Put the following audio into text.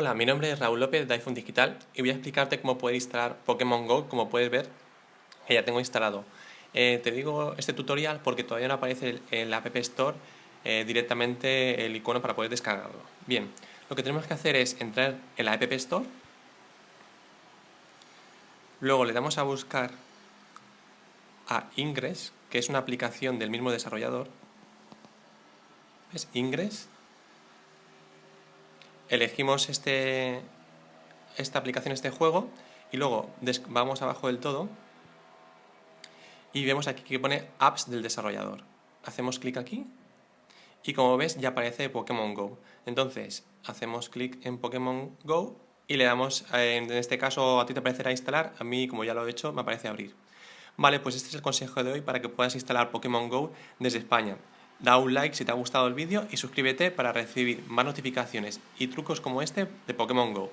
Hola, mi nombre es Raúl López de iPhone Digital y voy a explicarte cómo poder instalar Pokémon GO, como puedes ver que ya tengo instalado. Eh, te digo este tutorial porque todavía no aparece en la App Store eh, directamente el icono para poder descargarlo. Bien, lo que tenemos que hacer es entrar en la App Store, luego le damos a buscar a Ingress, que es una aplicación del mismo desarrollador, ¿ves? Ingress, elegimos este, esta aplicación, este juego, y luego vamos abajo del todo y vemos aquí que pone apps del desarrollador. Hacemos clic aquí y como ves ya aparece Pokémon GO. Entonces hacemos clic en Pokémon GO y le damos, en este caso a ti te aparecerá instalar, a mí como ya lo he hecho me aparece abrir. Vale, pues este es el consejo de hoy para que puedas instalar Pokémon GO desde España. Da un like si te ha gustado el vídeo y suscríbete para recibir más notificaciones y trucos como este de Pokémon GO.